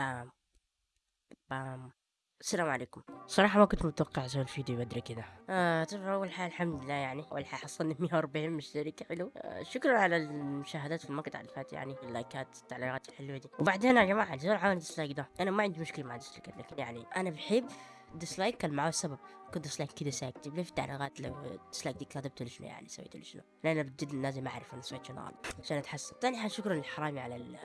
بام بام السلام عليكم. صراحة ما كنت متوقع أسوي الفيديو بدري كذا. آه طبعا أول حاجة الحمد لله يعني. أول حاجة حصلنا 140 مشترك حلو. آه شكرا على المشاهدات في المقطع اللي فات يعني. اللايكات التعليقات الحلوة دي. وبعدين يا جماعة زول عامل dislike ده. أنا ما عندي مشكلة مع dislike لكن يعني أنا بحب dislike كان معاه سبب. كنت dislike كذا ساكت لي في التعليقات لو dislike دي كتبت لي شنو يعني سويت لي شنو؟ لأن بجد لازم اعرف أنا سويت شنو عشان أتحسن. ثاني حاجة شكرا للحرامي على ال-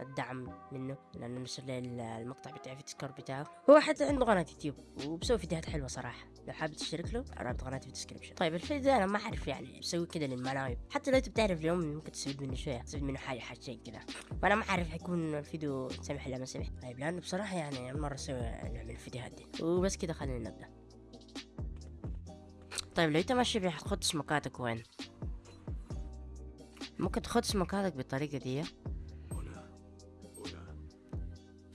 الدعم منه لأنه نشر لي ال- المقطع بتاعي في ال Discord بتاعه. هو حتى عنده قناة يوتيوب وبسوي فيديوهات حلوة صراحة. لو حابب تشترك له رابط قناتي في ال description طيب الفيديو ده أنا ما أعرف يعني بسوي كده للملايب حتى لو انت بتعرف اليوم ممكن تستفيد منه شوية تستفيد منه حاجة حاجتين كده. وأنا ما أعرف حيكون الفيديو سمح ولا ما سمح. طيب لأنه بصراحة يعني مرة أسوي نوع من الفيديوهات دي. وبس كده خلينا نبدأ. طيب لو أنت ماشي بخد سمكاتك وين؟ ممكن تخد سمكاتك بالطريقة دي.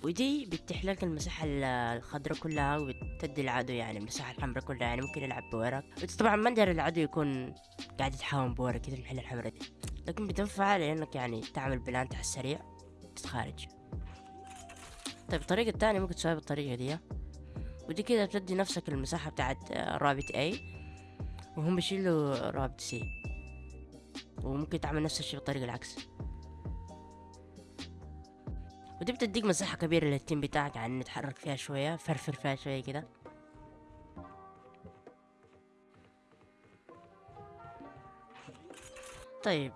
ودي بتفتح لك المساحة ال- الخضراء كلها وبتدي العدو يعني المساحة الحمراء كلها يعني ممكن يلعب بوراك. بس طبعا ما ندير العدو يكون قاعد يتحاوم بوراك كده المحل الحمراء دي. لكن بتنفع لأنك يعني تعمل plant على السريع تتخارج. طيب الطريقة الثانية ممكن تسويها بالطريقة دي. ودي كده بتدي نفسك المساحة بتاعت رامب A. وهم بيشيلوا رامب C وممكن تعمل نفس الشيء بالطريقة العكس. ودي بتديك مساحة كبيرة لل team بتاعك يعني نتحرك فيها شوية فرفر فيها شوية كده. طيب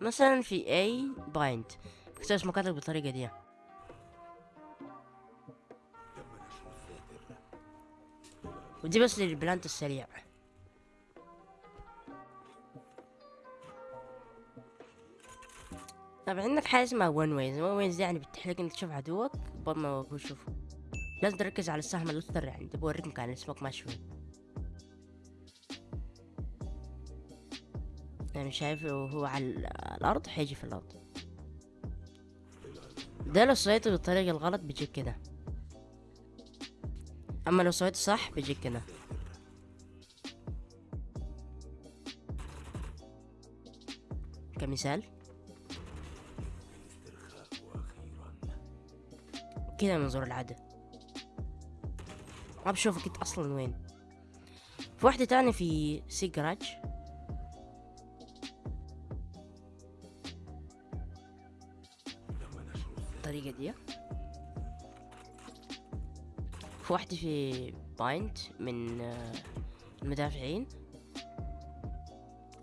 مثلا في A Bind تسوي smokes اتك بالطريقة دي. ودي بس لل plant السريع. طب عندك حاجة اسمها one ways one ways يعني لك إنك تشوف عدوك قبل ما هو يشوفه لازم تركز على السهم الاخضر يعني تبغى اوريك مكان السمك ماشي وين يعني شايفه وهو على ال- الأرض حيجي في الأرض. ده لو سويته بالطريقة الغلط بيجيك كده. أما لو سويته صح بيجيك كده. كمثال. كده منظور العدو ما بشوفك انت أصلا وين. في واحدة تانية في سي جراج الطريقة دي. في واحدة في بايند من المدافعين.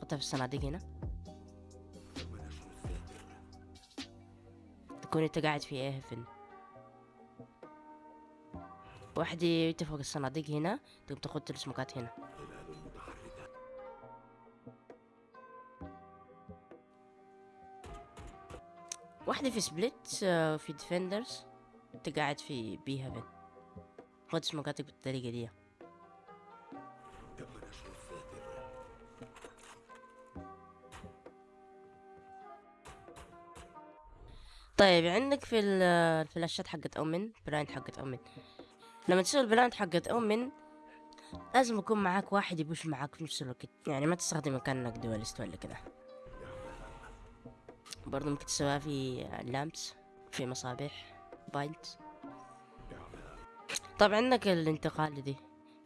حطها في الصناديق هنا. تكون انت قاعد في إيه هيفن واحدة انت فوق الصناديق هنا تقوم تاخد السمكات هنا. واحدة في Split آه، في defenders انت قاعد في بي هيفن خد سمكاتك بالطريقة دي. طيب عندك في ال- الفلاشات حقت Omen blind حقت Omen. لما تسوي ال blind حقت Omen لازم يكون معاك واحد ي push معاك في نفس الوقت. يعني ما تستخدم كأنك duelist ولا كده. برضو ممكن تسويها في اللامس في مصابيح بايند طب عندك الانتقال دي.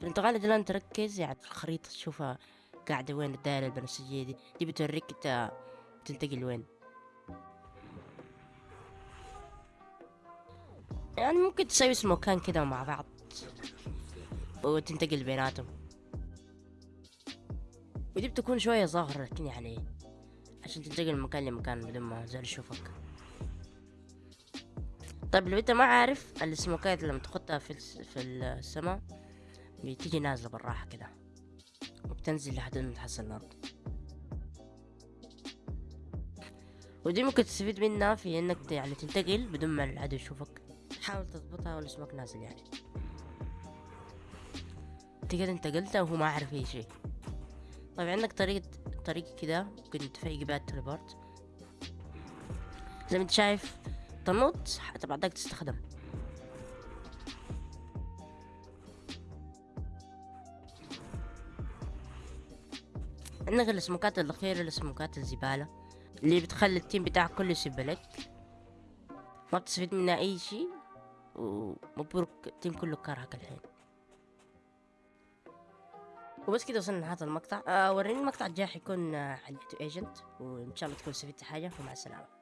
الانتقال دي لازم تركز يعني في الخريطة تشوفها قاعدة وين الدائرة البنفسجية دي. دي بتوريك انت تنتقل وين. يعني ممكن تسوي سموكان كده مع بعض. وتنتقل بيناتهم. ودي بتكون شوية ظاهرة لكن يعني عشان تنتقل من مكان لمكان بدون ما زول يشوفك. طيب لو انت ما عارف السموكات لما تحطها في. في السماء بتيجي نازلة بالراحة كده. وبتنزل لحد ما تحصل الأرض. ودي ممكن تستفيد منها في إنك يعني تنتقل بدون ما العدو يشوفك. حاول تضبطها والسمك نازل يعني؟ انت كده انتقلت وهو ما عارف أي شيء. طيب عندك طريقة طريقة كده ممكن ت fake بها ال teleport. زي ما انت شايف تنط حتى بعدك تستخدم. عندك السموكات الأخيرة السموكات الزبالة اللي بتخلي ال team بتاعك كله يسب لك. ما بتستفيد منها أي شيء. ومبروك team كله كرهك الحين. وبس كده وصلنا لهذا المقطع. آه وريني المقطع الجاي حيكون آه agent وإن شاء الله تكون استفدت حاجة ومع السلامة.